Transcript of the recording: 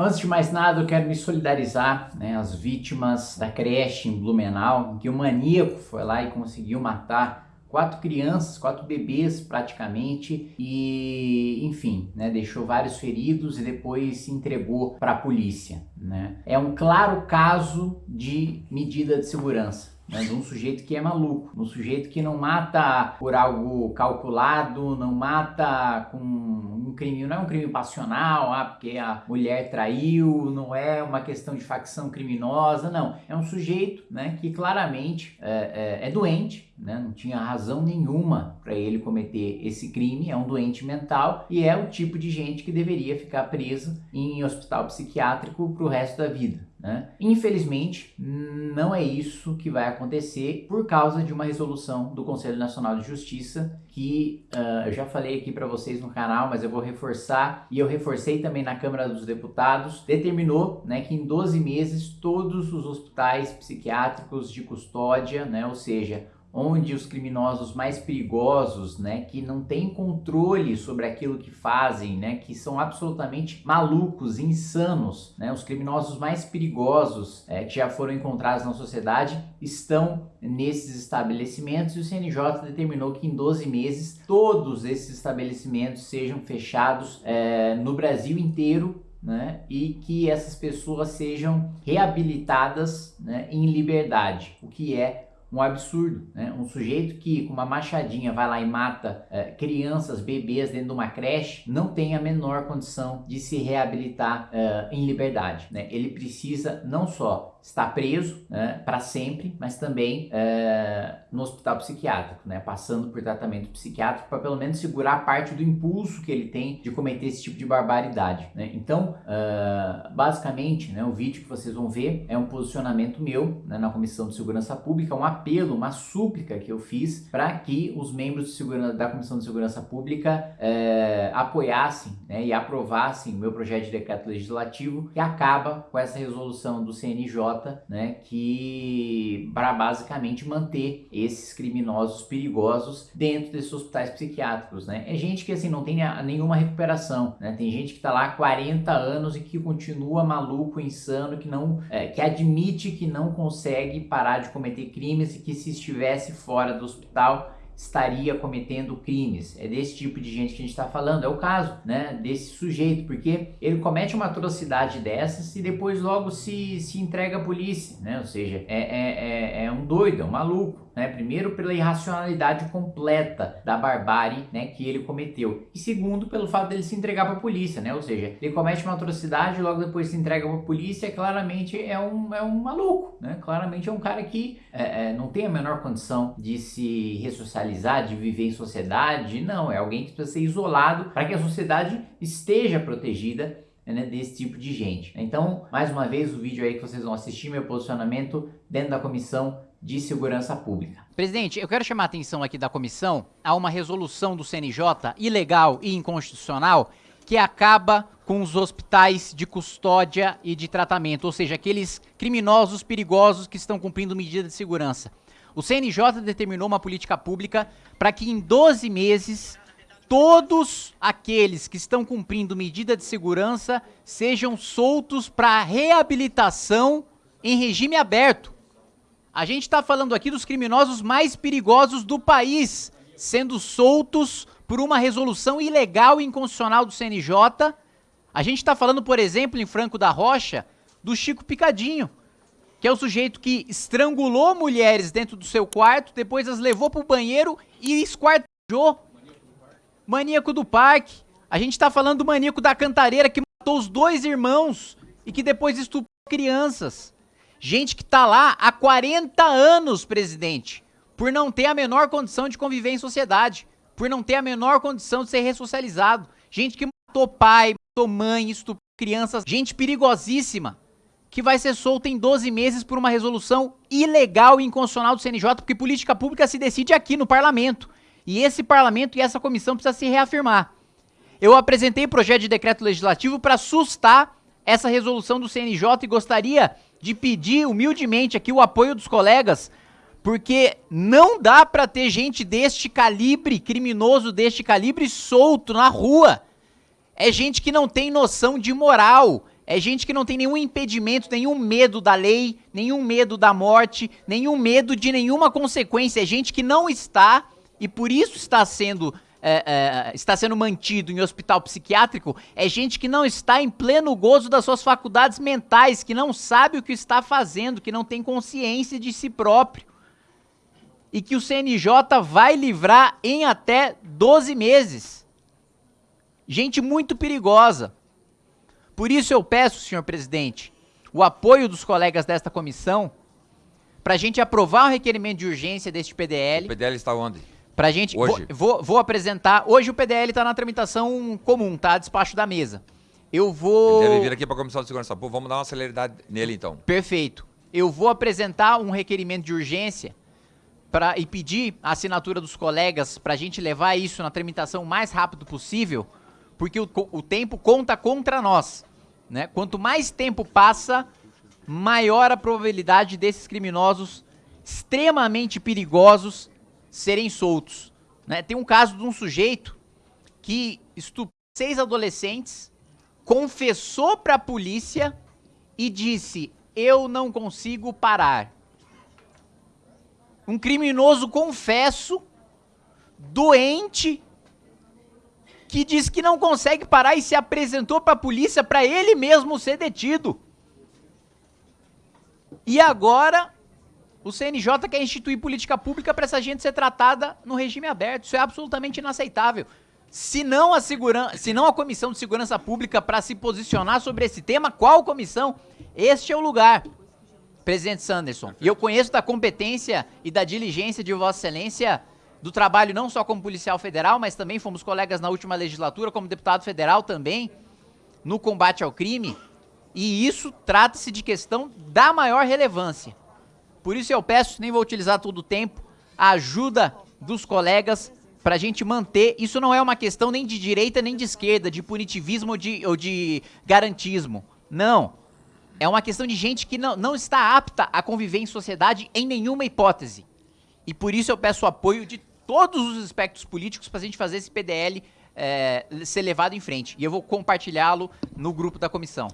Antes de mais nada, eu quero me solidarizar né, às vítimas da creche em Blumenau, que o maníaco foi lá e conseguiu matar quatro crianças, quatro bebês praticamente e enfim, né, deixou vários feridos e depois se entregou para a polícia. Né? É um claro caso de medida de segurança né, de um sujeito que é maluco, um sujeito que não mata por algo calculado, não mata com um crime, não é um crime passional, ah, porque a mulher traiu, não é uma questão de facção criminosa, não. É um sujeito né, que claramente é, é, é doente, né, não tinha razão nenhuma para ele cometer esse crime, é um doente mental e é o tipo de gente que deveria ficar preso em hospital psiquiátrico para o resto da vida. Né? Infelizmente, não é isso que vai acontecer por causa de uma resolução do Conselho Nacional de Justiça que uh, eu já falei aqui para vocês no canal, mas eu vou reforçar e eu reforcei também na Câmara dos Deputados, determinou né, que em 12 meses todos os hospitais psiquiátricos de custódia, né, ou seja, onde os criminosos mais perigosos, né, que não têm controle sobre aquilo que fazem, né, que são absolutamente malucos, insanos, né, os criminosos mais perigosos é, que já foram encontrados na sociedade estão nesses estabelecimentos e o CNJ determinou que em 12 meses todos esses estabelecimentos sejam fechados é, no Brasil inteiro né, e que essas pessoas sejam reabilitadas né, em liberdade, o que é um absurdo, né? Um sujeito que com uma machadinha vai lá e mata é, crianças, bebês dentro de uma creche, não tem a menor condição de se reabilitar é, em liberdade, né? Ele precisa não só está preso né, para sempre, mas também é, no hospital psiquiátrico, né, passando por tratamento psiquiátrico para pelo menos segurar parte do impulso que ele tem de cometer esse tipo de barbaridade. Né? Então, uh, basicamente, né, o vídeo que vocês vão ver é um posicionamento meu né, na Comissão de Segurança Pública, um apelo, uma súplica que eu fiz para que os membros da Comissão de Segurança Pública uh, apoiassem né, e aprovassem o meu projeto de decreto legislativo que acaba com essa resolução do CNJ né, que para basicamente manter esses criminosos perigosos dentro desses hospitais psiquiátricos, né? É gente que assim não tem nenhuma recuperação, né? Tem gente que está lá há 40 anos e que continua maluco, insano, que não, é, que admite que não consegue parar de cometer crimes e que se estivesse fora do hospital estaria cometendo crimes. É desse tipo de gente que a gente está falando. É o caso né, desse sujeito, porque ele comete uma atrocidade dessas e depois logo se, se entrega à polícia. Né? Ou seja, é, é, é, é um doido, é um maluco né? Primeiro pela irracionalidade completa da barbárie, né, que ele cometeu. E segundo pelo fato dele se entregar para a polícia, né? Ou seja, ele comete uma atrocidade e logo depois se entrega para a polícia, claramente é um, é um maluco, né? Claramente é um cara que é, é, não tem a menor condição de se ressocializar, de viver em sociedade, não, é alguém que precisa ser isolado para que a sociedade esteja protegida né, desse tipo de gente. Então, mais uma vez, o vídeo aí que vocês vão assistir, meu posicionamento dentro da comissão de Segurança Pública. Presidente, eu quero chamar a atenção aqui da comissão a uma resolução do CNJ ilegal e inconstitucional que acaba com os hospitais de custódia e de tratamento, ou seja, aqueles criminosos perigosos que estão cumprindo medida de segurança. O CNJ determinou uma política pública para que em 12 meses todos aqueles que estão cumprindo medida de segurança sejam soltos para reabilitação em regime aberto. A gente está falando aqui dos criminosos mais perigosos do país, sendo soltos por uma resolução ilegal e inconstitucional do CNJ. A gente está falando, por exemplo, em Franco da Rocha, do Chico Picadinho, que é o sujeito que estrangulou mulheres dentro do seu quarto, depois as levou para o banheiro e esquartejou. Maníaco do parque. A gente está falando do maníaco da cantareira que matou os dois irmãos e que depois estuprou crianças. Gente que tá lá há 40 anos, presidente, por não ter a menor condição de conviver em sociedade, por não ter a menor condição de ser ressocializado. Gente que matou pai, matou mãe, estuprou crianças, gente perigosíssima, que vai ser solta em 12 meses por uma resolução ilegal e inconstitucional do CNJ, porque política pública se decide aqui no parlamento. E esse parlamento e essa comissão precisa se reafirmar. Eu apresentei projeto de decreto legislativo para sustar essa resolução do CNJ e gostaria de pedir humildemente aqui o apoio dos colegas, porque não dá para ter gente deste calibre, criminoso deste calibre, solto na rua. É gente que não tem noção de moral, É gente que não tem nenhum impedimento, nenhum medo da lei, nenhum medo da morte, nenhum medo de nenhuma consequência. É gente que não está, e por isso está sendo é, é, está sendo mantido em hospital psiquiátrico é gente que não está em pleno gozo das suas faculdades mentais, que não sabe o que está fazendo, que não tem consciência de si próprio. E que o CNJ vai livrar em até 12 meses. Gente muito perigosa. Por isso eu peço, senhor presidente, o apoio dos colegas desta comissão para a gente aprovar o requerimento de urgência deste PDL. O PDL está onde? Pra gente. Hoje. Vou, vou, vou apresentar. Hoje o PDL tá na tramitação comum, tá? Despacho da mesa. Eu vou. Ele deve vir aqui pra Comissão de Segurança Pública. Vamos dar uma celeridade nele então. Perfeito. Eu vou apresentar um requerimento de urgência pra, e pedir a assinatura dos colegas pra gente levar isso na tramitação o mais rápido possível, porque o, o tempo conta contra nós. Né? Quanto mais tempo passa, maior a probabilidade desses criminosos extremamente perigosos serem soltos. Né? Tem um caso de um sujeito que estuprou seis adolescentes, confessou para a polícia e disse: Eu não consigo parar. Um criminoso confesso, doente, que diz que não consegue parar e se apresentou para a polícia para ele mesmo ser detido. E agora o CNJ quer instituir política pública para essa gente ser tratada no regime aberto. Isso é absolutamente inaceitável. Se não a, segurança, se não a Comissão de Segurança Pública para se posicionar sobre esse tema, qual comissão? Este é o lugar, presidente Sanderson. E eu conheço da competência e da diligência de Vossa Excelência do trabalho não só como policial federal, mas também fomos colegas na última legislatura como deputado federal também no combate ao crime. E isso trata-se de questão da maior relevância. Por isso eu peço, nem vou utilizar todo o tempo, a ajuda dos colegas para a gente manter. Isso não é uma questão nem de direita nem de esquerda, de punitivismo ou de, ou de garantismo. Não. É uma questão de gente que não, não está apta a conviver em sociedade em nenhuma hipótese. E por isso eu peço o apoio de todos os aspectos políticos para a gente fazer esse PDL é, ser levado em frente. E eu vou compartilhá-lo no grupo da comissão.